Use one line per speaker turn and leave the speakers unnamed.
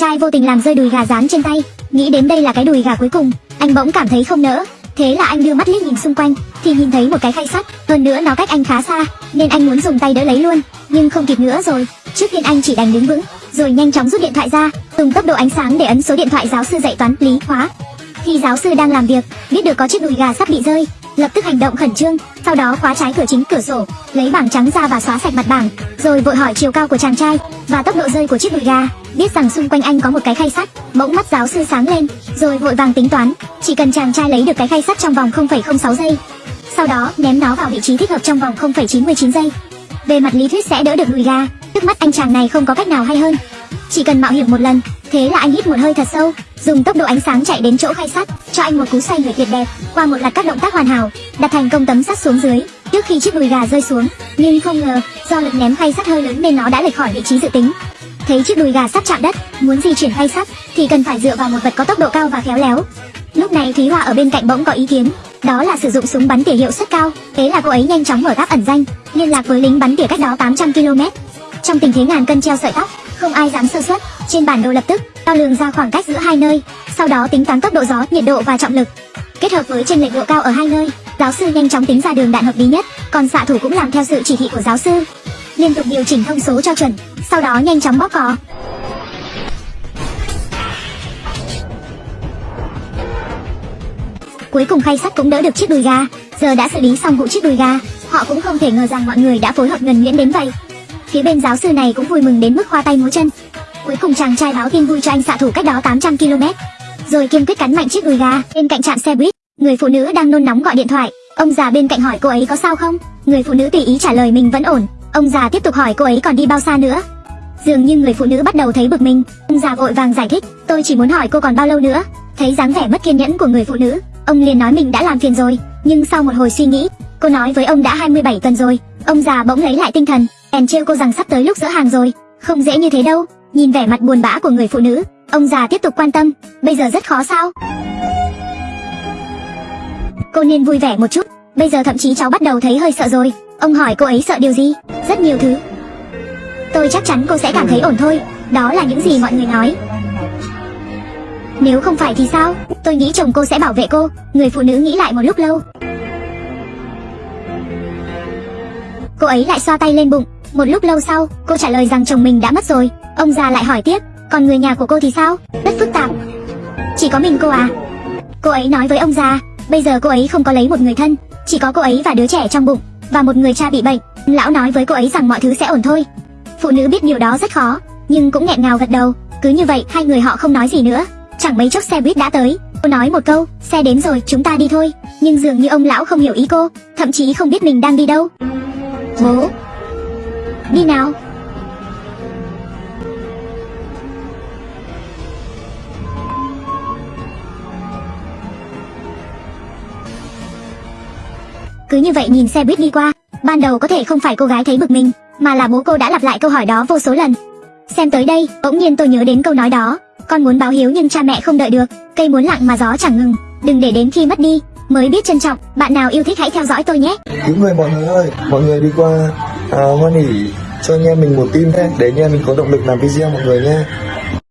trai vô tình làm rơi đùi gà rán trên tay, nghĩ đến đây là cái đùi gà cuối cùng, anh bỗng cảm thấy không nỡ. Thế là anh đưa mắt liếc nhìn xung quanh, thì nhìn thấy một cái khay sắt, hơn nữa nó cách anh khá xa, nên anh muốn dùng tay đỡ lấy luôn, nhưng không kịp nữa rồi. Trước tiên anh chỉ đành đứng vững, rồi nhanh chóng rút điện thoại ra, dùng tốc độ ánh sáng để ấn số điện thoại giáo sư dạy toán lý hóa. Khi giáo sư đang làm việc, biết được có chiếc đùi gà sắp bị rơi, lập tức hành động khẩn trương, sau đó khóa trái cửa chính cửa sổ, lấy bảng trắng ra và xóa sạch mặt bảng, rồi vội hỏi chiều cao của chàng trai và tốc độ rơi của chiếc đùi gà. Biết rằng xung quanh anh có một cái khay sắt, bỗng mắt giáo sư sáng lên, rồi vội vàng tính toán, chỉ cần chàng trai lấy được cái khay sắt trong vòng 0,06 giây, sau đó ném nó vào vị trí thích hợp trong vòng 0,99 giây. Về mặt lý thuyết sẽ đỡ được đùi gà, trước mắt anh chàng này không có cách nào hay hơn. Chỉ cần mạo hiểm một lần, thế là anh hít một hơi thật sâu, dùng tốc độ ánh sáng chạy đến chỗ khay sắt, cho anh một cú xoay người tuyệt đẹp, qua một loạt các động tác hoàn hảo, đặt thành công tấm sắt xuống dưới, trước khi chiếc đùi gà rơi xuống. Nhưng không ngờ, do lực ném khay sắt hơi lớn nên nó đã lệch khỏi vị trí dự tính. Thấy chiếc đùi gà sắp chạm đất, muốn di chuyển khay sắt thì cần phải dựa vào một vật có tốc độ cao và khéo léo. Lúc này Thúy Hoa ở bên cạnh bỗng có ý kiến, đó là sử dụng súng bắn tỉa hiệu suất cao. Thế là cô ấy nhanh chóng mở gác ẩn danh, liên lạc với lính bắn tỉa cách đó 800 km. Trong tình thế ngàn cân treo sợi tóc, không ai dám sơ suất. Trên bản đồ lập tức đo lường ra khoảng cách giữa hai nơi, sau đó tính toán tốc độ gió, nhiệt độ và trọng lực. Kết hợp với chênh lệch độ cao ở hai nơi, giáo sư nhanh chóng tính ra đường đạn hợp lý nhất, còn xạ thủ cũng làm theo sự chỉ thị của giáo sư, liên tục điều chỉnh thông số cho chuẩn, sau đó nhanh chóng bóp cò. Cuối cùng khay sắt cũng đỡ được chiếc đùi gà, giờ đã xử lý xong vụ chiếc đùi gà, họ cũng không thể ngờ rằng mọi người đã phối hợp nhuần nhuyễn đến vậy. Phía bên giáo sư này cũng vui mừng đến mức khoa tay múa chân. Cuối cùng chàng trai báo tin vui cho anh xạ thủ cách đó 800 km, rồi kiên quyết cắn mạnh chiếc đùi gà bên cạnh trạm xe buýt. Người phụ nữ đang nôn nóng gọi điện thoại, ông già bên cạnh hỏi cô ấy có sao không. Người phụ nữ tùy ý trả lời mình vẫn ổn. Ông già tiếp tục hỏi cô ấy còn đi bao xa nữa. Dường như người phụ nữ bắt đầu thấy bực mình, ông già vội vàng giải thích, tôi chỉ muốn hỏi cô còn bao lâu nữa. Thấy dáng vẻ mất kiên nhẫn của người phụ nữ, ông liền nói mình đã làm phiền rồi, nhưng sau một hồi suy nghĩ, cô nói với ông đã 27 tuần rồi. Ông già bỗng lấy lại tinh thần, bèn trêu cô rằng sắp tới lúc dỡ hàng rồi, không dễ như thế đâu. Nhìn vẻ mặt buồn bã của người phụ nữ, ông già tiếp tục quan tâm, bây giờ rất khó sao? Cô nên vui vẻ một chút, bây giờ thậm chí cháu bắt đầu thấy hơi sợ rồi. Ông hỏi cô ấy sợ điều gì? Rất nhiều thứ. Tôi chắc chắn cô sẽ cảm thấy ổn thôi, đó là những gì mọi người nói. Nếu không phải thì sao? Tôi nghĩ chồng cô sẽ bảo vệ cô. Người phụ nữ nghĩ lại một lúc lâu. Cô ấy lại xoa tay lên bụng. Một lúc lâu sau, cô trả lời rằng chồng mình đã mất rồi. Ông già lại hỏi tiếp, còn người nhà của cô thì sao? Rất phức tạp. Chỉ có mình cô à? Cô ấy nói với ông già, bây giờ cô ấy không có lấy một người thân, chỉ có cô ấy và đứa trẻ trong bụng, và một người cha bị bệnh. Lão nói với cô ấy rằng mọi thứ sẽ ổn thôi. Phụ nữ biết điều đó rất khó, nhưng cũng nghẹn ngào gật đầu. Cứ như vậy, hai người họ không nói gì nữa. Chẳng mấy chốc xe buýt đã tới. Cô nói một câu, xe đến rồi, chúng ta đi thôi. Nhưng dường như ông lão không hiểu ý cô, thậm chí không biết mình đang đi đâu. Bố, đi nào. Cứ như vậy nhìn xe buýt đi qua, ban đầu có thể không phải cô gái thấy bực mình, mà là bố cô đã lặp lại câu hỏi đó vô số lần. Xem tới đây, bỗng nhiên tôi nhớ đến câu nói đó, con muốn báo hiếu nhưng cha mẹ không đợi được, cây muốn lặng mà gió chẳng ngừng, đừng để đến khi mất đi mới biết trân trọng. Bạn nào yêu thích hãy theo dõi tôi nhé.
Cứu người mọi người ơi, mọi người đi qua à, hoan hỉ cho anh em mình một tim thế để anh em mình có động lực làm video mọi người nhé.